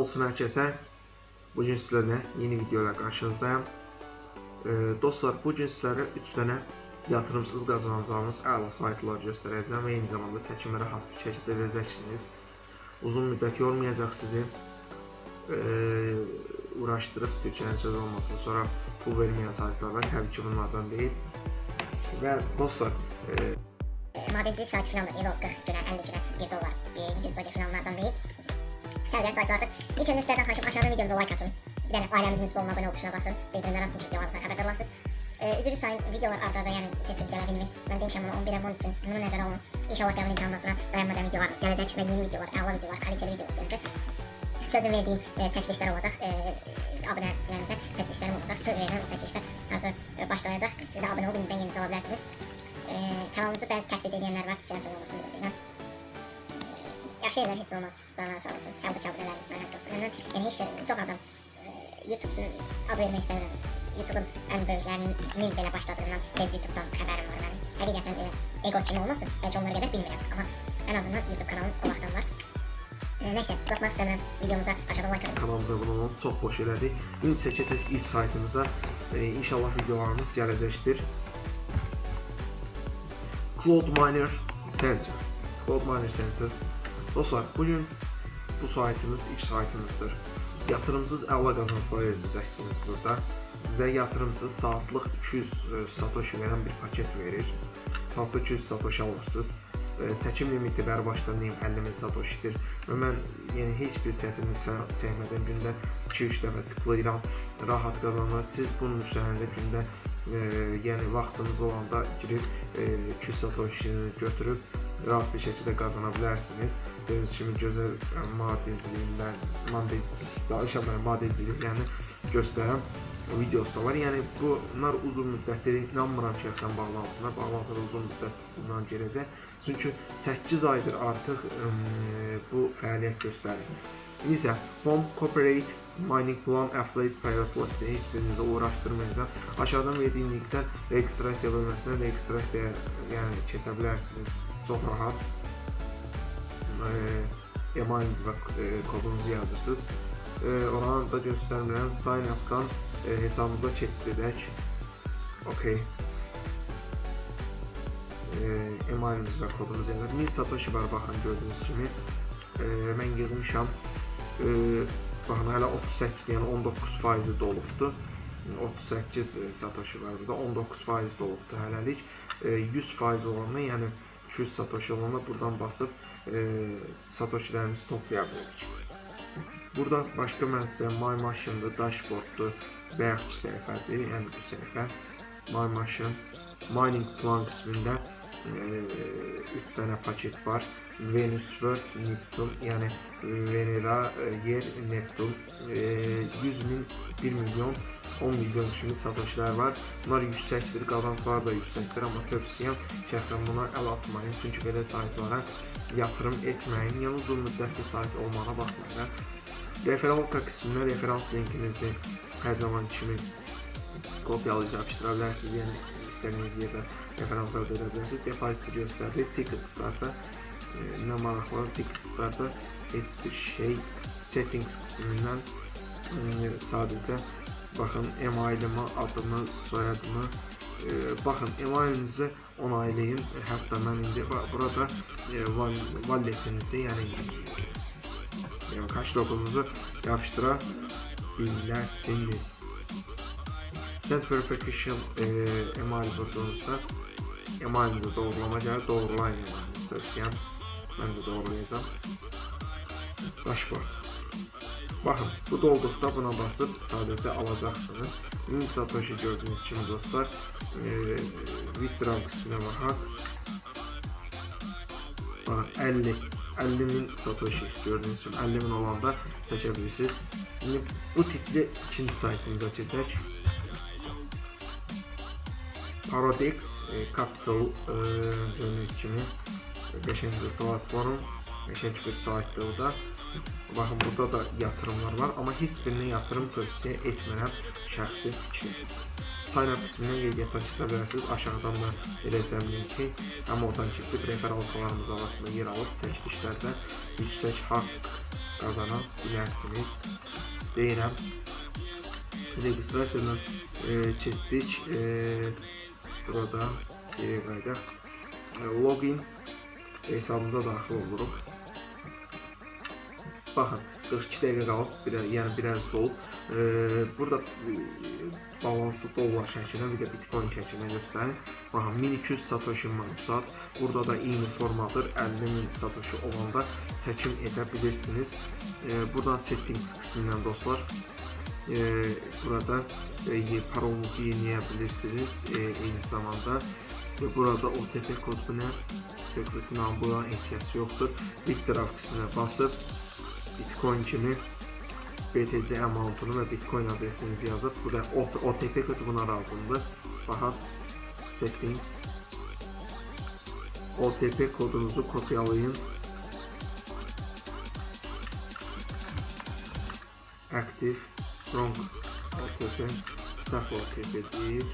olsun hər kəsə. Bu gün sizlərlə yeni video ilə qarşınızdayım. E, dostlar, bu gün sizlərə 3 dənə yatırımsız qazanacağınız əla saytlar göstərəcəm və eyni zamanda çəkimə rahat bir şəkildə edəcəksiniz. Uzun müddət yormayacaq sizi. E, uğraşdırıb tükənəcək olmasın. Sonra pul verməyən saytlar var. Təbii ki, bunlardan deyil. Və dostlar, e, Madenci sayt filan da değil o 40 güne 50 güne 1 dolar bir 100 dolar filanlardan Sergen Saygı artık. İlk önce sizlerden taşım aşağıdan videomuza like atın. Bir de ailemizin üstü abone ol tuşuna basın. Bildirimler atın çünkü yavaşlar haberdar olasınız. Ee, üzülü sayın videolar arda arda yani kesin gelebilmiş. Ben demişim ama 11 abone için bunu nezara olun. İnşallah devlet imkanından sonra dayanmadan videolar gelecek ve yeni videolar, ağla videolar, kaliteli videolar gelecek. Sözüm verdiğim e, çekilişler olacak. Ee, e, abonelerinize çekilişlerim olacak. Söz veririm çekilişler hazır e, başlayacak. Siz de abone olun, ben yenisi alabilirsiniz. E, kanalımızı ben taklit edenler var. Şansın olmasını dilerim. Yaxşı yerlər heç olmaz. Canlar sağ olsun. Həm bu çabırlar mən çox məmnun. Yəni heç çox adam e, YouTube ad vermək istəmirəm. YouTube'un ən böyüklərinin mil belə başladığından tez YouTube'dan xəbərim var mənim. Həqiqətən elə ego kimi olmasın. Bəlkə onlara qədər bilmirəm. Amma ən azından YouTube kanalım o vaxtdan var. Nəysə, uzatmaq istəmirəm. Videomuza aşağıda like atın. kanalımıza abunə olun. Çox xoş elədik. İndi isə keçək ilk saytımıza. E, inşallah videolarımız gələcəkdir. Cloud Miner Center. Cloud Miner Center. Dostlar, bugün bu saytımız ilk saytımızdır. Yatırımsız əla qazanclar edəcəksiniz burada. Sizə yatırımsız saatlıq 200 e, satoshi verən bir paket verir. Saatda 200 satoshi alırsınız. E, Çəkim limiti bəri başdan deyim 50 min satoshidir. Və mən yəni heç bir çətinlik çə- çəkmədən gündə 2-3 dəfə tıklayıram. Rahat qazanır. Siz bunun üzərində gündə e, yəni vaxtınız olanda girib e, 200 satoshini götürüb rahat bir şəkildə qazana bilərsiniz. Gördüyünüz kimi gözəl e, madenciliyindən, madencilik, danışa madencilik yəni göstərən videosu da var. Yəni bunlar uzun müddətdir. İnanmıram ki, şəxsən bağlansınlar. Bağlansınlar uzun müddət bundan gələcək. Çünki 8 aydır artıq ım, bu fəaliyyət göstərir. İsə Home Corporate Mining Plan Affiliate Payotla sizə heç birinizə uğraşdırmayacaq. Aşağıdan verdiyim linkdən registrasiya bölməsinə registrasiyaya yəni keçə bilərsiniz çox rahat. E, emailiniz və e, kodunuzu yazırsınız. E, oranı da göstərmirəm. Sign up-dan e, hesabımıza keçid edək. Okay. E, emailimiz və kodumuz yazılır. 1000 satoshi var baxın gördüyünüz kimi. E, mən yığmışam. E, baxın hələ 38, yəni 19 faizi dolubdur. 38 e, satoshi var burada. 19 faiz dolubdur hələlik. E, 100 faiz olanda, yəni 200 satoshi olanda buradan basıb e, satoshilərimizi toplaya bilərik. Burada başqa mən sizə My Machine-dır, Dashboard-dur, bayaq səhifədir, yəni bu səhifə. My Machine, Mining Plan qismində 3 dənə paket var. Venus World, Neptun, yəni Venera, e, Yer, Neptun, e, 100 min, 1 milyon, 10 milyon kimi satoshilər var. Bunlar yüksəkdir, qazanclar da yüksəkdir, amma tövsiyəm şəxsən buna əl atmayın, çünki belə saytlara yatırım etməyin. Yəni uzun müddətli sayt olmağına baxmayın. Referalka qismində referans linkinizi hər zaman kimi kopyalayıb yapışdıra bilərsiniz. Yəni istədiyiniz yerdə da edə bilərsiniz. Depoziti göstərir, ticket startda e, nə maraqlı ticket startda heç bir şey settings qismindən e, sadəcə baxın emailimi, adımı, soyadımı e, baxın emailinizi onaylayın. Hətta mən indi burada e, walletinizi, yəni yəni kaş logonuzu yapıştıra bilərsiniz. Set verification e, email vurduğunuzda emailinizi doğrulama gəlir, doğrulayın emailinizi tövsiyəm. Mən də doğrulayacağam. Dashboard. Baxın, bu dolduqda buna basıb sadəcə alacaqsınız. 1000 satoshi gördüyünüz kimi dostlar, e, withdraw qisminə baxaq. Baxın, 50 50 min satoshi gördüyünüz kimi 50 min olanda çəkə bilirsiniz. İndi bu tipli ikinci saytımıza keçək. Paradex e, Capital e, gördüyünüz kimi qəşəng bir platform, qəşəng bir saytdır o da. Baxın burada da yatırımlar var, amma heç birinə yatırım tövsiyə etmirəm şəxsi fikrim. Sign up qismindən qeydiyyatdan keçə bilərsiniz. Aşağıdan da verəcəm linki. Həm oradan keçib referalkalarımız arasında yer alıb çəkilişlərdə yüksək haqq qazana bilərsiniz. Deyirəm. Registrasiyadan e, keçdik. E, burada. E, login hesabımıza daxil oluruq. Baxın, 42 dəqiqə qalıb, bir, yəni biraz dolub. E, burada e, balansı dollar şəklinə, bir də bitcoin şəklinə göstərin. Baxın, 1200 satoshi saat. Burada da eyni formadır. 50 min satoshi olanda çəkim edə bilirsiniz. E, buradan settings qismindən dostlar, e, burada e, parolunuzu yeniləyə bilirsiniz. E, eyni zamanda ve burada OTP koduna secret number'a ihtiyaç yoktur. İlk taraf kısmına basıp Bitcoin kimi BTC amountunu ve Bitcoin adresinizi yazıp burada OTP kodu buna lazımdır. Baxaq settings OTP kodunuzu kopyalayın. Active from operation suffocated if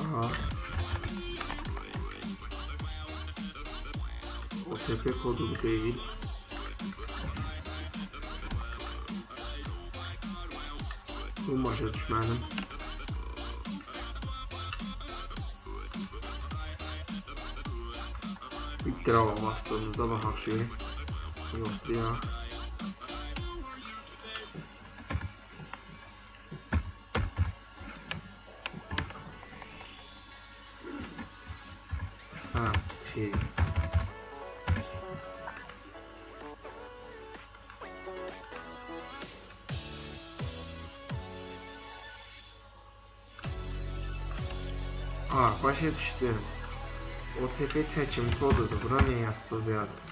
uh, o CP do David. O Major Manning grała master, zawahał się i odbija. não się. Ah, quase 4. OTP çəkim kodudur. Bura niyə yazsız yazdım?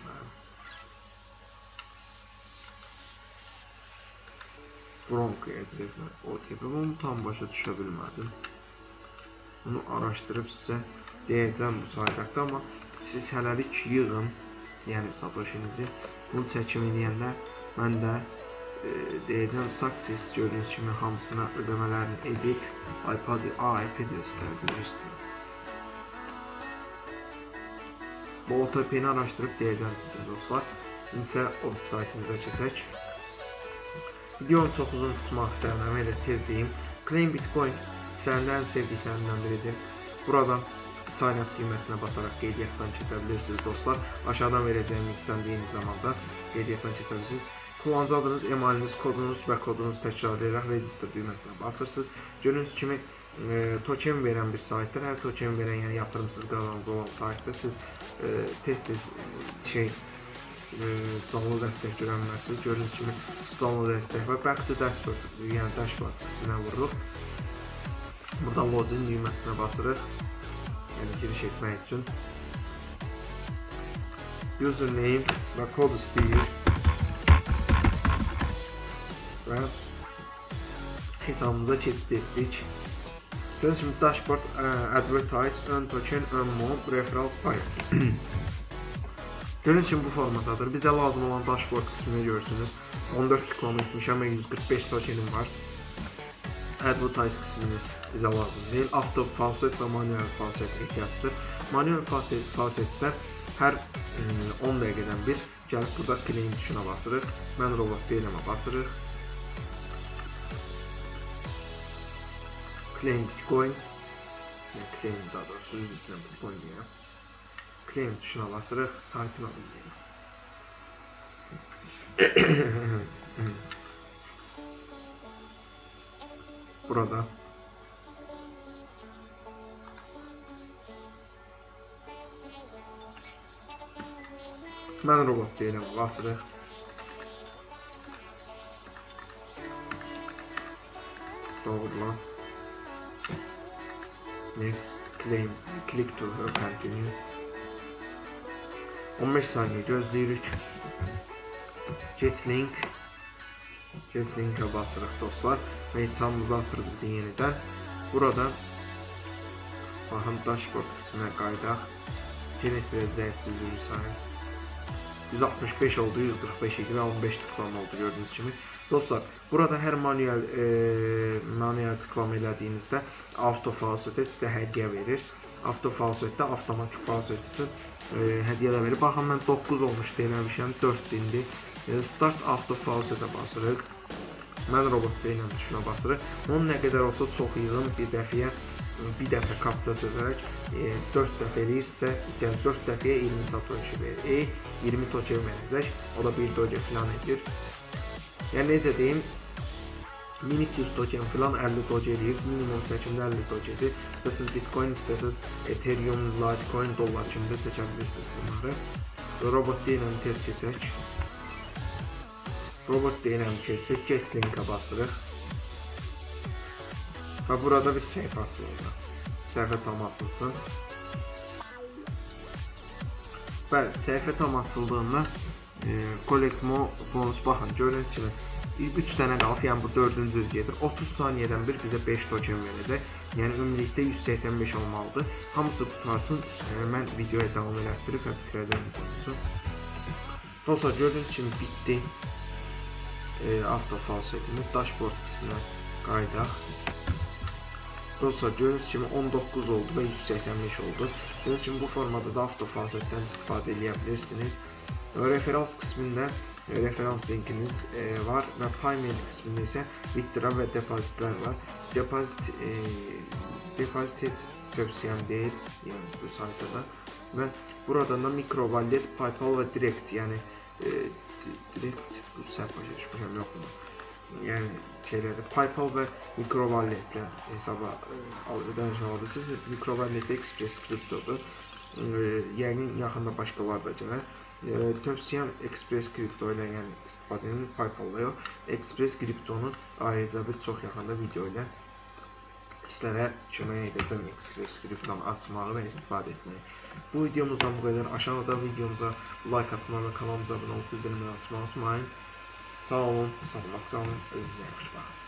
Frank adresine OTP bunu tam başa düşə bilmədim. Bunu araşdırıb sizə deyəcəm bu saytaqda, amma siz hələlik yığın, yəni satoshinizi. Bunu çəkim edəndə mən də e, deyəcəm success gördüyünüz kimi hamısına ödəmələrini edib iPad, iPad istərdim istəyirəm. Bu OTP-ni araşdırıb deyəcəm sizə dostlar. İndi isə o saytımıza keçək. Videonu çox uzun tutmaq istəmirəm, elə tez deyim. Claim Bitcoin sənin ən sevdiklərindən biridir. Buradan sign up düyməsinə basaraq qeydiyyatdan keçə bilirsiniz dostlar. Aşağıdan verəcəyim linkdən də eyni zamanda qeydiyyatdan keçə bilirsiniz. Kullanıcı adınız, emailiniz, kodunuz və kodunuzu təkrar register düyməsinə basırsınız. Gördüyünüz kimi e, token verən bir saytdır. Hər token verən, yəni yatırımsız qazanc olan saytdır. Siz e, tez-tez şey e, canlı dəstək görənlərsiniz. Gördüyünüz kimi canlı dəstək və back to dashboard, yəni dashboard qisminə vururuq. Burada login düyməsinə basırıq. Yəni giriş etmək üçün. Username və kod istəyir. Və hesabımıza keçid etdik. Kimi dashboard, ə, advertise, ön token, ön mob, referrals pay. Gördüyünüz kimi bu formatadır. Bizə lazım olan dashboard qismini görürsünüz. 14 tıklama etmişəm və 145 tokenim var. Advertise qismini bizə lazım deyil. Auto faucet və manual faucet ehtiyacdır. Manual faucetdə hər 10 dəqiqədən bir gəlib burada claim tuşuna basırıq. Mən robot deyilmə basırıq. Claim Bitcoin. Yani claim daha doğrusu yüzünden Bitcoin diye. Claim tuşuna basırıq, saytını alın Burada Mən robot deyiləm, basırıq. Doğrulan. Next claim. Click to continue. 15 saniye gözleyerek get link get link'e basarak dostlar ve hesabımızı atırız yeniden. Buradan bakın dashboard kısmına kayda Tenet ve zevkli 165 oldu 145 ve 15 tıklama oldu gördüğünüz gibi. Dostlar, burada hər manuel e, manuel tıklama elədiyinizdə auto falsetə sizə hədiyyə verir. Auto falsetdə avtomatik falset üçün e, hədiyyələr verir. Baxın mən 9 olmuş deməmişəm, 4 dindir. E, start auto falsetə basırıq. Mən robot deyiləm tuşuna basırıq. Onun nə qədər olsa çox yığın bir dəfəyə bir dəfə kapça sözərək e, 4 dəfə eləyirsə, yəni 4 dəfəyə 20 satoshi verir. E, 20 token verəcək. O da 1 doge falan edir. Yəni necə deyim, minik 100 token falan 50 doge eləyir. Minimum çəkimdə 50 dogedir. İstəsəz Bitcoin, istəsəz Ethereum, Litecoin, dollar kimi də çəkə bilirsiniz bunları. Robot deyiləm tez keçək. Robot deyiləm keçsək, get linkə basırıq. Və burada bir səhifə açılır. Səhifə tam açılsın. Bəli, səhifə tam açıldığında Collect More bonus baxın, gördüyünüz kimi 3 dənə qalıb, yəni bu 4-cü gedir. 30 saniyədən bir bizə 5 token verəcək. Yəni ümumilikdə 185 olmalıdır. Hamısı qutarsın. Mən videoya davam elətdirib və bitirəcəm videomuzu. Dostlar, gördüyünüz kimi bitdi. E, auto falsetimiz dashboard qisminə qayıdaq. Dostlar gördüyünüz kimi 19 oldu və 185 oldu. Gördüyünüz kimi bu formada da avtofansetdən istifadə edə bilirsiniz. referans kısmında e, referans linkiniz e, var ve payment kısmında ise withdraw ve depozitler var. Depozit e, tövsiyem değil yani bu sayfada ve buradan da mikro wallet, paypal ve direkt yani e, direkt bu sayfa çalışmışım yok mu? Yani şeylerde paypal ve mikro walletle hesaba e, ödəniş şey alabilirsiniz. Mikro wallet express kriptodur. E, yəqin yaxında başqaları da gələr. tövsiyəm Express Crypto ilə, yəni istifadənin Paypal-ı yox, Express Crypto-nun ayrıca bir çox yaxında video ilə sizlərə kömək edəcəm Express Crypto-nu açmağı və istifadə etməyi. Bu videomuzdan bu qədər. Aşağıda videomuza like atmağı və kanalımıza abunə olub bildirimləri açmağı unutmayın. Sağ olun, sağlıqla olun, özünüzə yaxşı baxın.